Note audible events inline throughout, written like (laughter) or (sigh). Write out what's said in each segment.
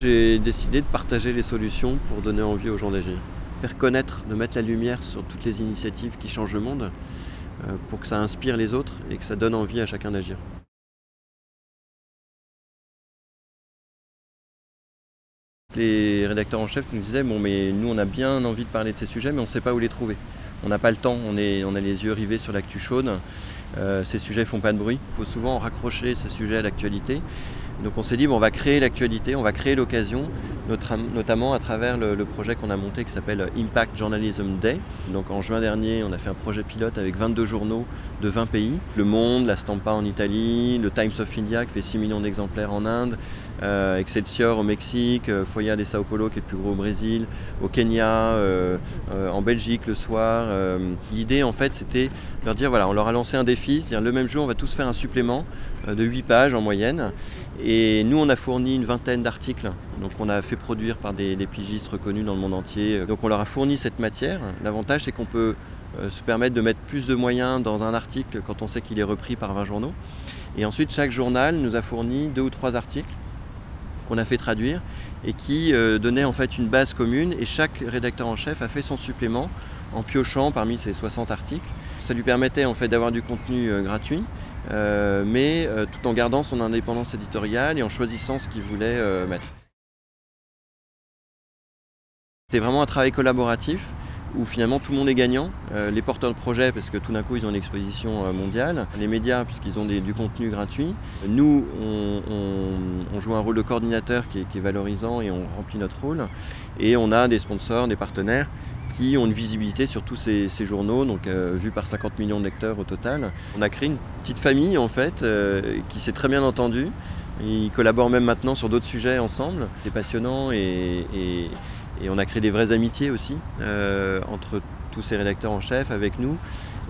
J'ai décidé de partager les solutions pour donner envie aux gens d'agir. Faire connaître, de mettre la lumière sur toutes les initiatives qui changent le monde euh, pour que ça inspire les autres et que ça donne envie à chacun d'agir. Les rédacteurs en chef nous disaient bon mais nous on a bien envie de parler de ces sujets mais on ne sait pas où les trouver. On n'a pas le temps, on, a les yeux rivés sur l'actu chaude, euh, ces sujets font pas de bruit, il faut souvent raccrocher ces sujets à l'actualité. Donc on s'est dit on va créer l'actualité, on va créer l'occasion, notamment à travers le, projet qu'on a monté qui s'appelle Impact Journalism Day. Donc en juin dernier, on a fait un projet pilote avec 22 journaux de 20 pays. Le Monde, La Stampa en Italie, le Times of India qui fait 6 millions d'exemplaires en Inde, euh, Excelsior au Mexique, euh, Foya de Sao Paulo qui est le plus gros au Brésil, au Kenya, euh, en Belgique le soir. L'idée en fait c'était de leur dire voilà, on leur a lancé un défi, c'est-à-dire le même jour on va tous faire un supplément de 8 pages en moyenne. Et nous on a fourni une vingtaine d'articles, donc on a fait produire par des, pigistes reconnus dans le monde entier. Donc on leur a fourni cette matière. L'avantage c'est qu'on peut se permettre de mettre plus de moyens dans un article quand on sait qu'il est repris par 20 journaux. Et ensuite chaque journal nous a fourni deux ou trois articles qu'on a fait traduire et qui euh, donnait en fait une base commune et chaque rédacteur en chef a fait son supplément en piochant parmi ces 60 articles. Ça lui permettait en fait d'avoir du contenu euh, gratuit euh, mais tout en gardant son indépendance éditoriale et en choisissant ce qu'il voulait mettre. C'était vraiment un travail collaboratif où finalement tout le monde est gagnant. Les porteurs de projets parce que tout d'un coup ils ont une exposition mondiale, les médias puisqu'ils ont du contenu gratuit. Nous on, joue un rôle de coordinateur qui est, valorisant et on remplit notre rôle. Et on a des sponsors, des partenaires qui ont une visibilité sur tous ces, journaux, donc euh, vu par 50 millions de lecteurs au total. On a créé une petite famille en fait qui s'est très bien entendue. Ils collaborent même maintenant sur d'autres sujets ensemble. C'est passionnant et et on a créé des vraies amitiés aussi euh, entre tous ces rédacteurs en chef avec nous.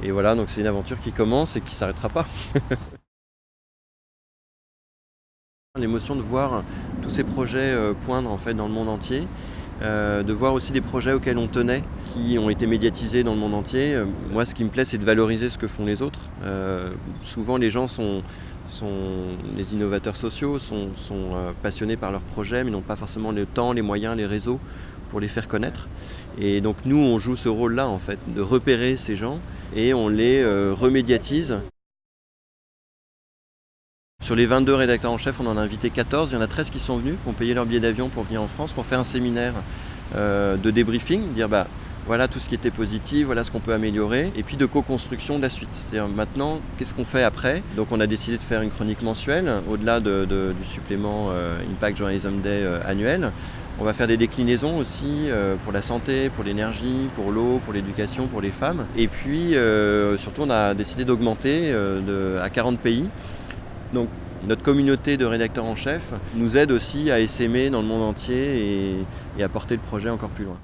Et voilà, donc c'est une aventure qui commence et qui ne s'arrêtera pas. (laughs) L'émotion de voir tous ces projets euh, poindre en fait dans le monde entier, euh, de voir aussi des projets auxquels on tenait, qui ont été médiatisés dans le monde entier. moi, ce qui me plaît, c'est de valoriser ce que font les autres. souvent, les gens sont, sont les innovateurs sociaux, sont, euh, passionnés par leurs projets, mais n'ont pas forcément le temps, les moyens, les réseaux pour les faire connaître. Et donc nous, on joue ce rôle-là, en fait, de repérer ces gens et on les euh, remédiatise. Sur les 22 rédacteurs en chef, on en a invité 14. Il y en a 13 qui sont venus, qui ont payé leur billet d'avion pour venir en France, pour faire un séminaire euh, de débriefing, dire bah, voilà tout ce qui était positif, voilà ce qu'on peut améliorer, et puis de co-construction de la suite. C'est-à-dire maintenant, qu'est-ce qu'on fait après? Donc on a décidé de faire une chronique mensuelle, au-delà du supplément euh, Impact Journalism Day euh, annuel. On va faire des déclinaisons aussi pour la santé, pour l'énergie, pour l'eau, pour l'éducation, pour les femmes. Et puis surtout on a décidé d'augmenter à 40 pays. Donc notre communauté de rédacteurs en chef nous aide aussi à essaimer dans le monde entier et à porter le projet encore plus loin.